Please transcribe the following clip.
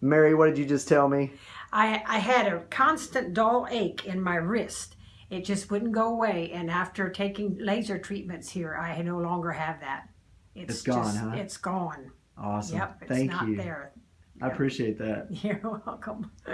Mary, what did you just tell me? I, I had a constant dull ache in my wrist. It just wouldn't go away. And after taking laser treatments here, I no longer have that. It's gone, just, huh? It's gone. Awesome. Yep, it's Thank not you. there. I appreciate that. You're welcome.